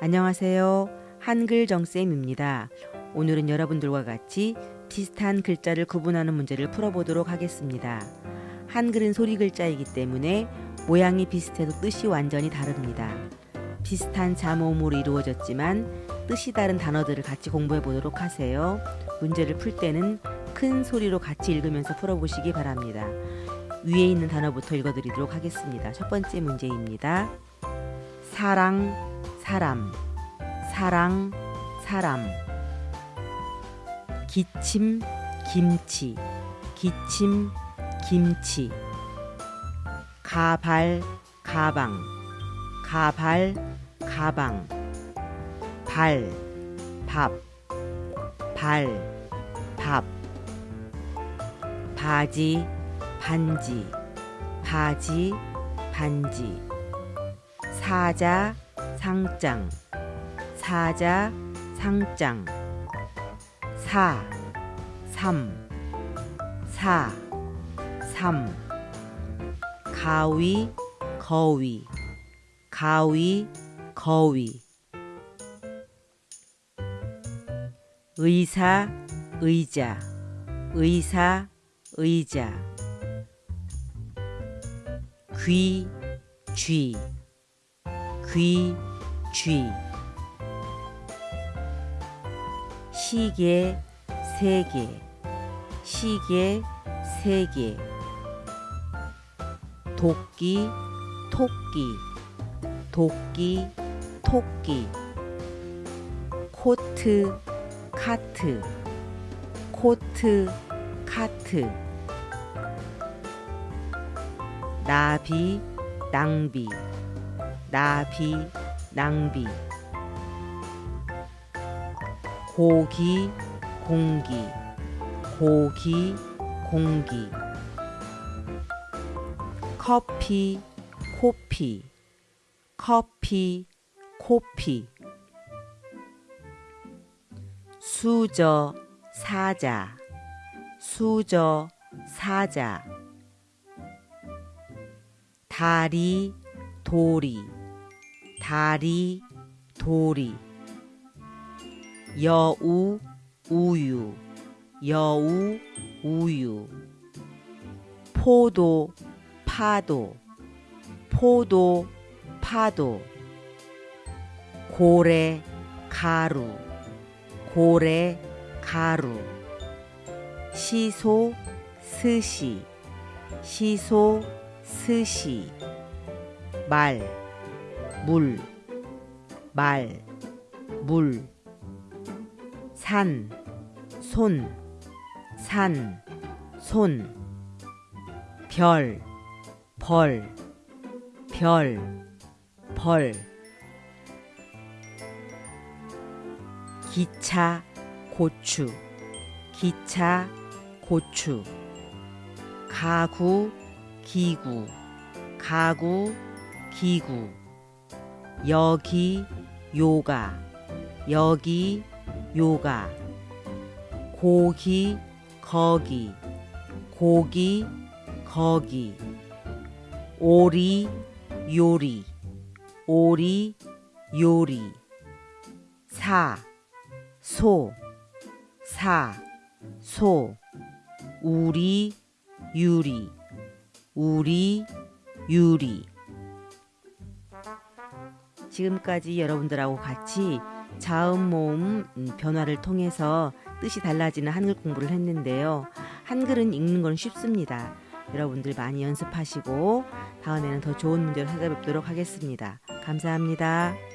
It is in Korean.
안녕하세요. 한글 정쌤입니다. 오늘은 여러분들과 같이 비슷한 글자를 구분하는 문제를 풀어보도록 하겠습니다. 한글은 소리 글자이기 때문에 모양이 비슷해도 뜻이 완전히 다릅니다. 비슷한 자모음으로 이루어졌지만 뜻이 다른 단어들을 같이 공부해 보도록 하세요. 문제를 풀 때는 큰 소리로 같이 읽으면서 풀어보시기 바랍니다. 위에 있는 단어부터 읽어드리도록 하겠습니다. 첫 번째 문제입니다. 사랑, 사람, 사랑, 사람. 기침, 김치, 기침, 김치. 가발, 가방, 가발, 가방. 발, 밥, 발, 밥. 바지, 반지, 바지, 반지. 사자, 상장, 사자, 상장. 사, 삼, 사, 삼. 가위, 거위, 가위, 거위. 의사, 의자, 의사, 의자. 귀, 쥐, 귀, 쥐. 시계, 세계, 시계, 세계. 도끼, 토끼, 도끼, 토끼. 코트, 카트, 코트, 카트. 나비, 낭비, 나비, 낭비. 고기, 공기, 고기, 공기. 커피, 코피, 커피, 코피. 수저, 사자, 수저, 사자. 다리, 도리, 다리, 도리. 여우, 우유, 여우, 우유. 포도, 파도, 포도, 파도. 고래, 가루, 고래, 가루. 시소, 스시, 시소, 스시. 말, 물, 말, 물. 산, 손, 산, 손. 별, 벌, 별, 벌. 기차, 고추, 기차, 고추. 가구, 기구, 가구, 기구. 여기, 요가, 여기, 요가. 고기, 거기, 고기, 거기. 오리, 요리, 오리, 요리. 사, 소, 사, 소. 우리, 유리, 우리, 유리. 지금까지 여러분들하고 같이 자음 모음 변화를 통해서 뜻이 달라지는 한글 공부를 했는데요. 한글은 읽는 건 쉽습니다. 여러분들 많이 연습하시고 다음에는 더 좋은 문제로 찾아뵙도록 하겠습니다. 감사합니다.